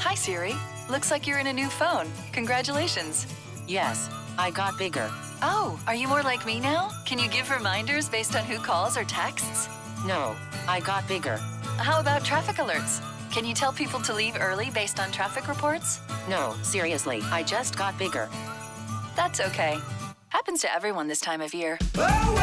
Hi, Siri. Looks like you're in a new phone. Congratulations. Yes, I got bigger. Oh, are you more like me now? Can you give reminders based on who calls or texts? No, I got bigger. How about traffic alerts? Can you tell people to leave early based on traffic reports? No, seriously, I just got bigger. That's okay. Happens to everyone this time of year. Oh,